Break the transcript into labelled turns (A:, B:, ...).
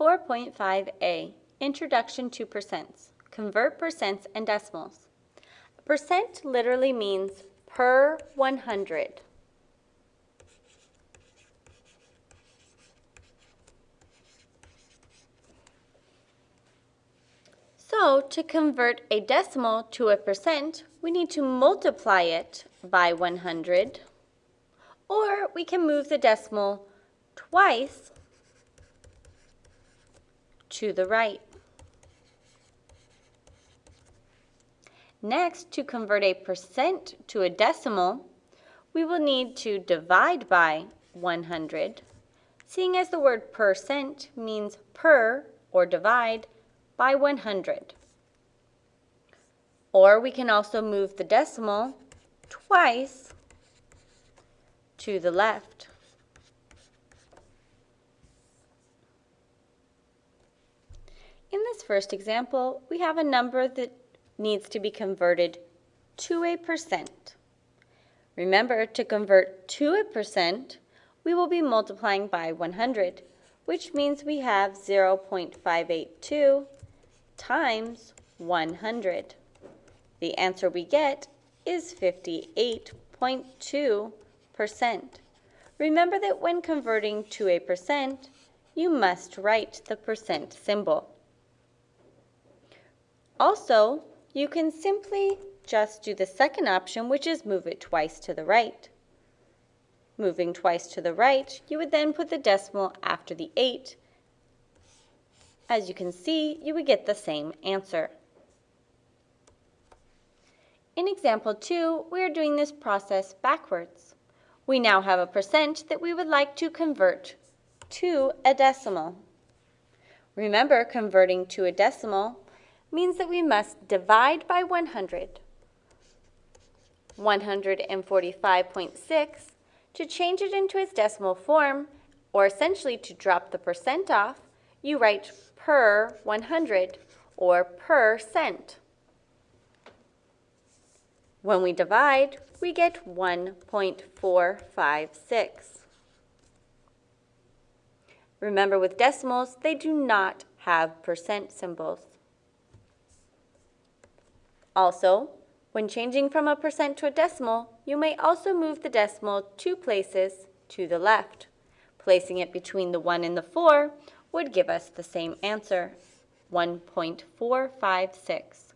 A: 4.5a, Introduction to Percents. Convert percents and decimals. Percent literally means per 100. So to convert a decimal to a percent, we need to multiply it by 100, or we can move the decimal twice to the right. Next, to convert a percent to a decimal, we will need to divide by 100, seeing as the word percent means per or divide by 100. Or we can also move the decimal twice to the left. In this first example, we have a number that needs to be converted to a percent. Remember, to convert to a percent, we will be multiplying by 100, which means we have 0.582 times 100. The answer we get is 58.2%. Remember that when converting to a percent, you must write the percent symbol. Also, you can simply just do the second option, which is move it twice to the right. Moving twice to the right, you would then put the decimal after the 8. As you can see, you would get the same answer. In example 2, we are doing this process backwards. We now have a percent that we would like to convert to a decimal. Remember, converting to a decimal means that we must divide by 100. 145.6 to change it into its decimal form, or essentially to drop the percent off, you write per 100 or per cent. When we divide, we get 1.456. Remember with decimals, they do not have percent symbols. Also, when changing from a percent to a decimal, you may also move the decimal two places to the left. Placing it between the 1 and the 4 would give us the same answer, 1.456.